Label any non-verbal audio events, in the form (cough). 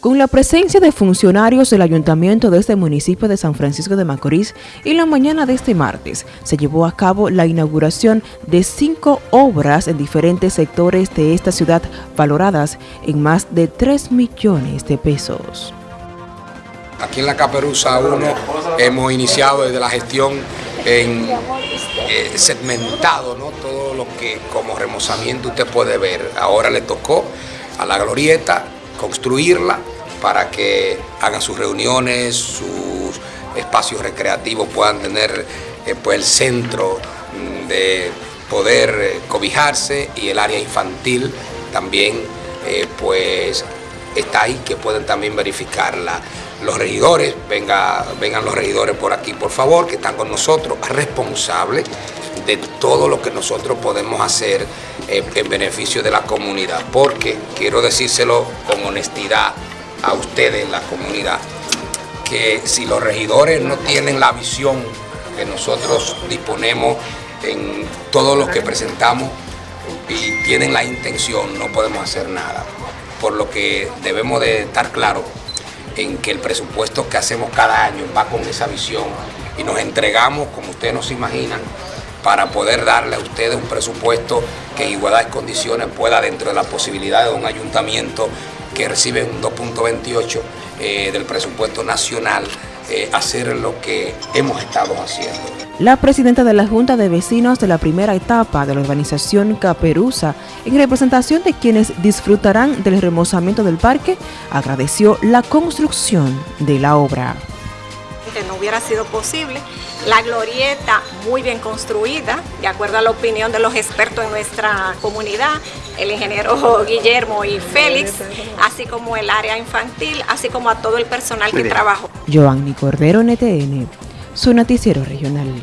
Con la presencia de funcionarios del ayuntamiento de este municipio de San Francisco de Macorís, y la mañana de este martes se llevó a cabo la inauguración de cinco obras en diferentes sectores de esta ciudad valoradas en más de 3 millones de pesos. Aquí en la Caperuza 1 hemos iniciado desde la gestión en eh, segmentado ¿no? todo lo que como remozamiento usted puede ver. Ahora le tocó a la glorieta construirla para que hagan sus reuniones, sus espacios recreativos, puedan tener eh, pues el centro mm, de poder eh, cobijarse y el área infantil también eh, pues está ahí que pueden también verificarla. Los regidores, venga, vengan los regidores por aquí por favor, que están con nosotros, responsables de todo lo que nosotros podemos hacer en beneficio de la comunidad, porque quiero decírselo con honestidad, a ustedes, la comunidad, que si los regidores no tienen la visión que nosotros disponemos en todo lo que presentamos y tienen la intención, no podemos hacer nada. Por lo que debemos de estar claros en que el presupuesto que hacemos cada año va con esa visión y nos entregamos, como ustedes nos imaginan, para poder darle a ustedes un presupuesto que en igualdad de condiciones pueda, dentro de la posibilidad de un ayuntamiento que recibe un 2.28 eh, del presupuesto nacional, eh, hacer lo que hemos estado haciendo. La presidenta de la Junta de Vecinos de la primera etapa de la organización Caperuza, en representación de quienes disfrutarán del remozamiento del parque, agradeció la construcción de la obra que no hubiera sido posible. La glorieta muy bien construida, de acuerdo a la opinión de los expertos en nuestra comunidad, el ingeniero (laughs) Guillermo y Félix, así como el área infantil, así como a todo el personal que trabajó. Joanny Cordero, NTN, su noticiero regional.